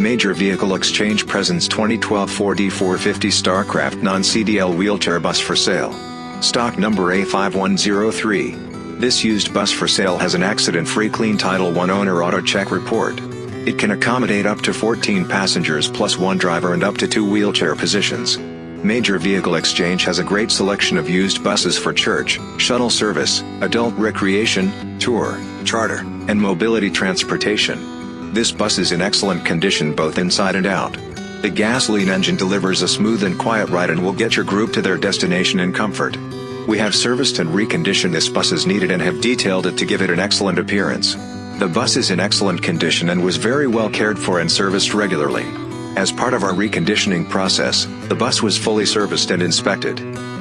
Major Vehicle Exchange presents 2012 Ford E450 Starcraft non-CDL wheelchair bus for sale. Stock number A5103. This used bus for sale has an accident-free clean Title 1 owner auto check report. It can accommodate up to 14 passengers plus one driver and up to two wheelchair positions. Major Vehicle Exchange has a great selection of used buses for church, shuttle service, adult recreation, tour, charter, and mobility transportation. This bus is in excellent condition both inside and out. The gasoline engine delivers a smooth and quiet ride and will get your group to their destination in comfort. We have serviced and reconditioned this bus as needed and have detailed it to give it an excellent appearance. The bus is in excellent condition and was very well cared for and serviced regularly. As part of our reconditioning process, the bus was fully serviced and inspected.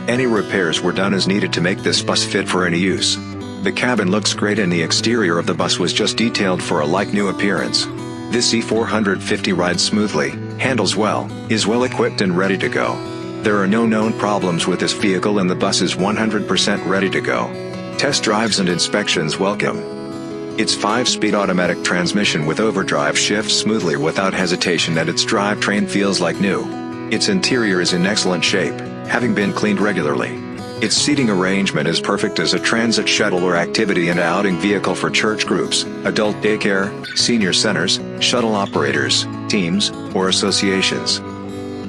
Any repairs were done as needed to make this bus fit for any use. The cabin looks great and the exterior of the bus was just detailed for a like-new appearance. This E450 rides smoothly, handles well, is well equipped and ready to go. There are no known problems with this vehicle and the bus is 100% ready to go. Test drives and inspections welcome. Its 5-speed automatic transmission with overdrive shifts smoothly without hesitation and its drivetrain feels like new. Its interior is in excellent shape, having been cleaned regularly. Its seating arrangement is perfect as a transit shuttle or activity and outing vehicle for church groups, adult daycare, senior centers, shuttle operators, teams, or associations.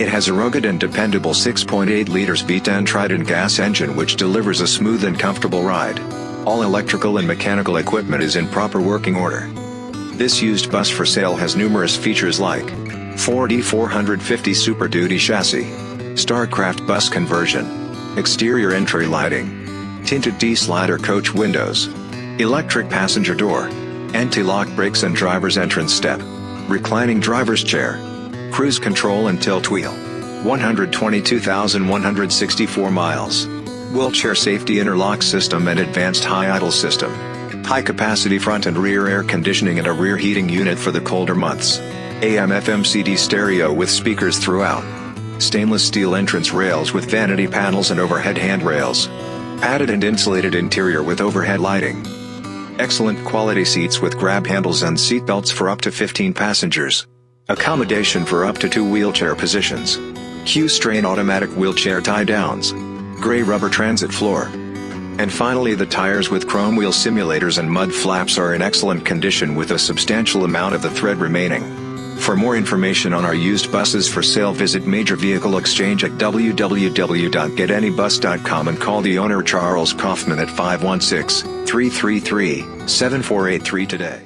It has a rugged and dependable 6.8 liters V10 Triton gas engine which delivers a smooth and comfortable ride. All electrical and mechanical equipment is in proper working order. This used bus for sale has numerous features like Ford E450 Super Duty chassis, Starcraft bus conversion, exterior entry lighting, tinted D-slider coach windows, electric passenger door, anti-lock brakes and driver's entrance step, reclining driver's chair, cruise control and tilt wheel, 122,164 miles, wheelchair safety interlock system and advanced high idle system, high capacity front and rear air conditioning and a rear heating unit for the colder months, AM FM CD stereo with speakers throughout, stainless steel entrance rails with vanity panels and overhead handrails. Padded and insulated interior with overhead lighting. Excellent quality seats with grab handles and seat belts for up to 15 passengers. Accommodation for up to two wheelchair positions. Q'Straint automatic wheelchair tie downs. Gray rubber transit floor. And finally the tires with chrome wheel simulators and mud flaps are in excellent condition with a substantial amount of the thread remaining. For more information on our used buses for sale visit Major Vehicle Exchange at www.getanybus.com and call the owner Charles Kaufman at 516-333-7483 today.